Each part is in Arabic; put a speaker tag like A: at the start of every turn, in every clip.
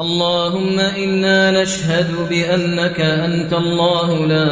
A: اللهم إنا نشهد بأنك أنت الله لا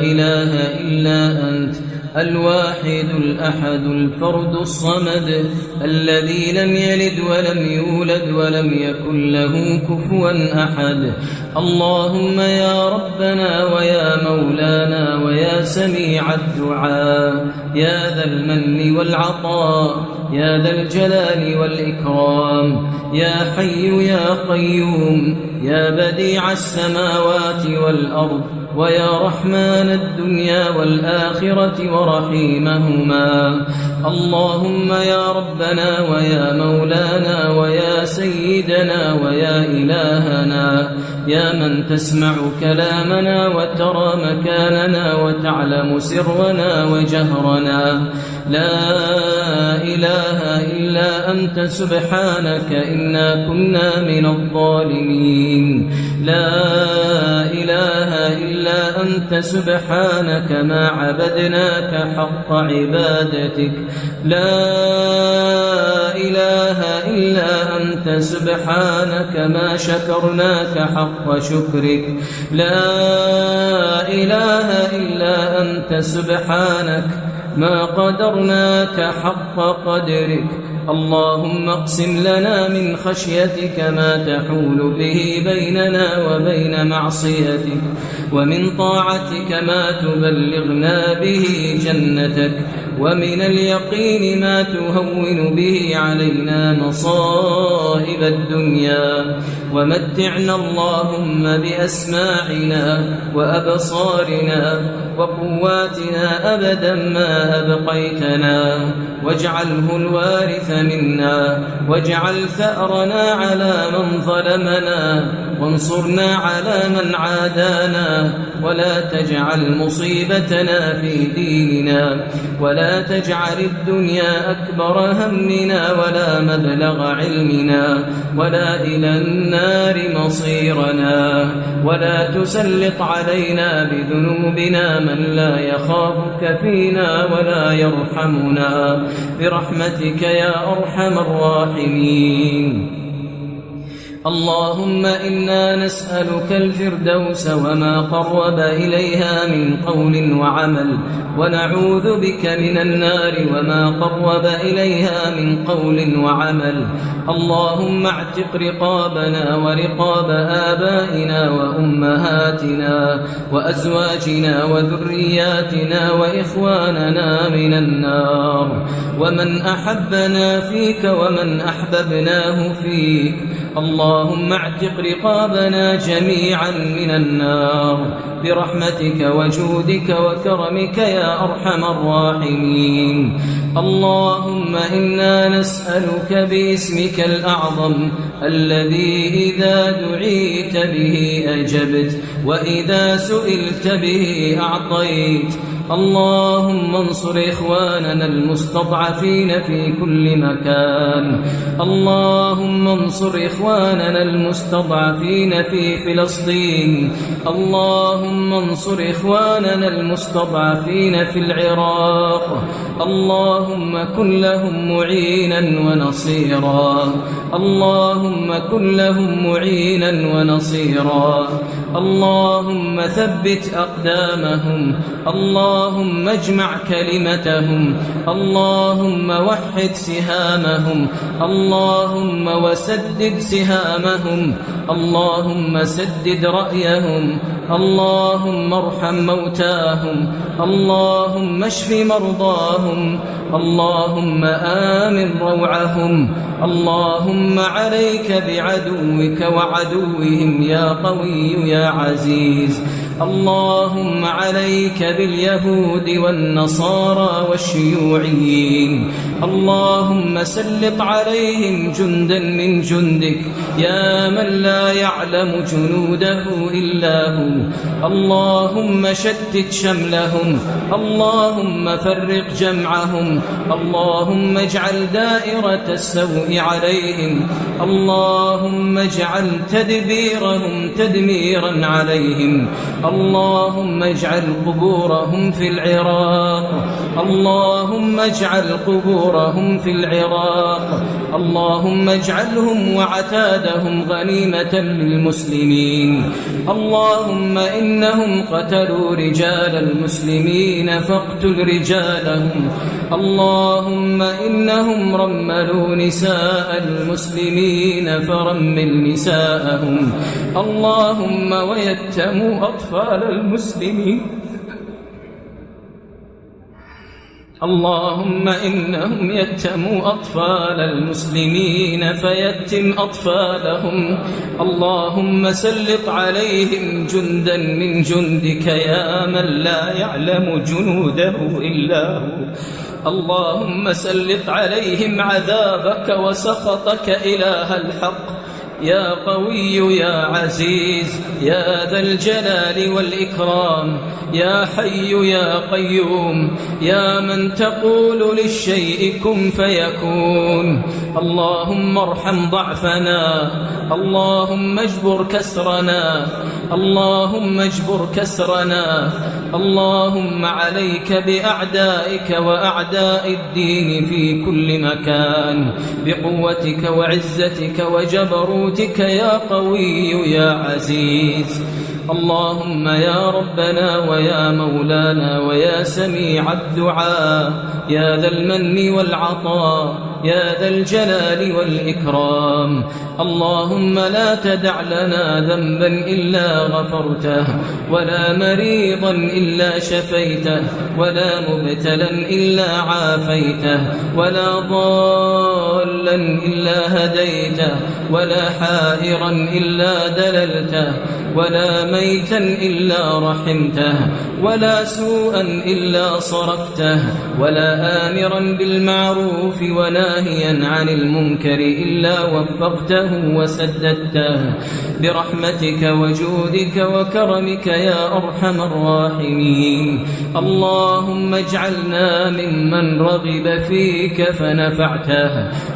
A: إله إلا أنت الواحد الأحد الفرد الصمد الذي لم يلد ولم يولد ولم يكن له كفوا أحد. اللهم يا ربنا ويا مولانا ويا سميع الدعاء. يا ذا المن والعطاء يا ذا الجلال والإكرام يا حي يا قيوم يا بديع السماوات والأرض ويا رحمن الدنيا والآخرة ورحيمهما. اللهم يا ربنا ويا مولانا ويا سيدنا ويا إلهنا يا من تسمع كلامنا وترى مكاننا وتعلم سرنا وجهرنا. لا إله إلا أنت سبحانك إنا كنا من الظالمين. لا إله إلا أنت سبحانك ما عبدناك حق عبادتك. لا إله إلا أنت سبحانك ما شكرناك حق شكرك. لا إله إلا أنت سبحانك ما قدرناك حق قدرك. اللهم اقسم لنا من خشيتك ما تحول به بيننا وبين معصيتك ومن طاعتك ما تبلغنا به جنتك. ومن اليقين ما تهون به علينا مصائب الدنيا. ومتعنا اللهم بأسماعنا وأبصارنا وقواتنا أبدا ما أبقيتنا. واجعله الوارث منا واجعل ثأرنا على من ظلمنا. وانصرنا على من عادانا ولا تجعل مصيبتنا في ديننا ولا تجعل الدنيا أكبر همنا ولا مبلغ علمنا ولا إلى النار مصيرنا ولا تسلط علينا بذنوبنا من لا يخافك فينا ولا يرحمنا. برحمتك يا أرحم الراحمين. اللهم إنا نسألك الفردوس وما قرب إليها من قول وعمل ونعوذ بك من النار وما قرب إليها من قول وعمل. اللهم اعتق رقابنا ورقاب آبائنا وأمهاتنا وأزواجنا وذرياتنا وإخواننا من النار. ومن أحبنا فيك ومن أحببناه فيك. اللهم اعتق رقابنا جميعا من النار. برحمتك وجودك وكرمك يا أرحم الراحمين. اللهم إنا نسألك باسمك الأعظم الذي إذا دعيت به أجبت وإذا سئلت به أعطيت. اللهم انصر إخواننا المستضعفين في كل مكان. اللهم انصر إخواننا المستضعفين في فلسطين. اللهم انصر إخواننا المستضعفين في العراق. اللهم كن لهم معينا ونصيرا. اللهم كن لهم معينا ونصيرا. اللهم ثبت أقدامهم. اللهم اجمع كلمتهم اللهم وحد سهامهم اللهم وسدد سهامهم اللهم سدد رأيهم اللهم ارحم موتاهم اللهم اشف مرضاهم اللهم آمن روعهم اللهم عليك بعدوك وعدوهم يا قوي يا عزيز اللهم عليك باليهود والنصارى والشيوعيين اللهم سلط عليهم جندا من جندك يا من لا يعلم جنوده إلا هو. اللهم شتت شملهم اللهم فرق جمعهم اللهم اجعل دائرة السوء عليهم اللهم اجعل تدبيرهم تدميرا عليهم اللهم اجعل قبورهم في العراق اللهم اجعل قبورهم في العراق اللهم اجعلهم وعتادهم غنيمة للمسلمين اللهم إنهم قتلوا رجال المسلمين فاقتل رجالهم. اللهم إنهم رملوا نساء المسلمين فرمل نساءهم. اللهم ويتموا أطفال المسلمين. اللهم إنهم يتموا أطفال المسلمين فيتم أطفالهم. اللهم سلط عليهم جندا من جندك يا من لا يعلم جنوده إلا هو. اللهم سلط عليهم عذابك وسخطك إله الحق. يا قوي يا عزيز يا ذا الجلال والإكرام يا حي يا قيوم يا من تقول للشيء كن فيكون. اللهم ارحم ضعفنا اللهم اجبر كسرنا اللهم اجبر كسرنا اللهم عليك بأعدائك وأعداء الدين في كل مكان بقوتك وعزتك وجبروتك يا قوي يا عزيز. اللهم يا ربنا ويا مولانا ويا سميع الدعاء. يا ذا المن والعطاء. يا ذا الجلال والإكرام. اللهم لا تدع لنا ذنبا إلا غفرته ولا مريضا إلا شفيته ولا مبتلا إلا عافيته ولا ضالا إلا هديته ولا حائرا إلا دللته ولا ميتا إلا رحمته ولا سوءا إلا صرفته ولا آمرا بالمعروف وناهيا عن المنكر إلا وفقته وسددته. برحمتك وجودك وكرمك يا أرحم الراحمين. اللهم اجعلنا ممن رغب فيك فنفعته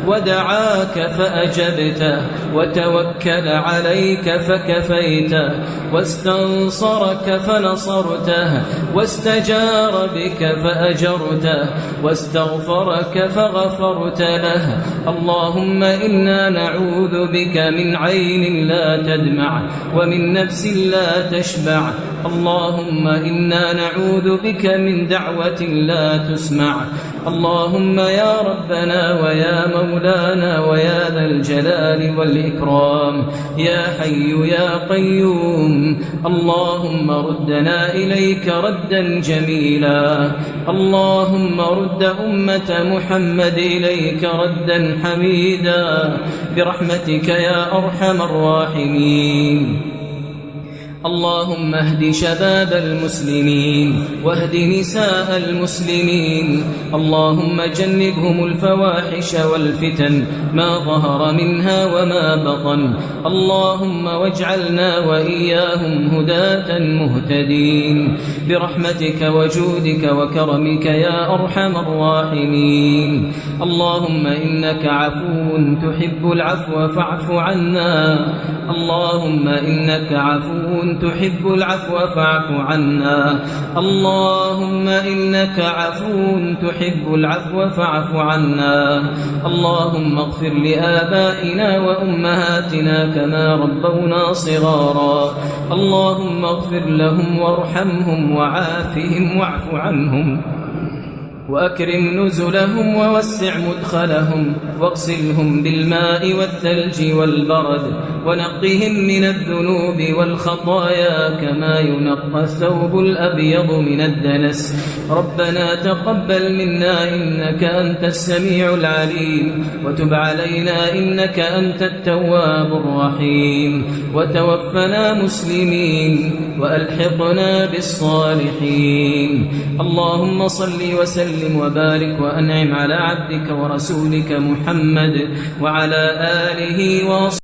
A: ودعاك فأجبته وتوكل عليك فكفيته واستنصرك فنصرته واستجار بك فأجرته واستغفرك فغفرت له. اللهم إنا نعوذ بك من عين لا تدمع ومن نفس لا تشبع. اللهم إنا نعوذ بك من دعوة لا تسمع. اللهم يا ربنا ويا مولانا ويا ذا الجلال والإكرام. يا حي يا قيوم. اللهم ردنا إليك ردا جميلا. اللهم رد أمة محمد إليك ردا حميدا. برحمتك يا أرحم الراحمين. اللهم اهد شباب المسلمين واهد نساء المسلمين اللهم جنبهم الفواحش والفتن ما ظهر منها وما بطن اللهم واجعلنا وإياهم هداة مهتدين برحمتك وجودك وكرمك يا أرحم الراحمين اللهم إنك عفو تحب العفو فاعف عنا اللهم إنك عفو تحب العفو فاعف عنا. اللهم إنك عفو تحب العفو فاعف عنا. اللهم اغفر لآبائنا وأمهاتنا كما ربونا صغارا. اللهم اغفر لهم وارحمهم وعافهم واعف عنهم. وأكرم نزلهم ووسع مدخلهم واغسلهم بالماء والثلج والبرد ونقهم من الذنوب والخطايا كما ينقى الثوب الأبيض من الدنس. ربنا تقبل منا إنك أنت السميع العليم وتب علينا إنك أنت التواب الرحيم وتوفنا مسلمين وألحقنا بالصالحين. اللهم صل وسلم وسلم وبارك وأنعم على عبدك ورسولك محمد وعلى آله وصحبه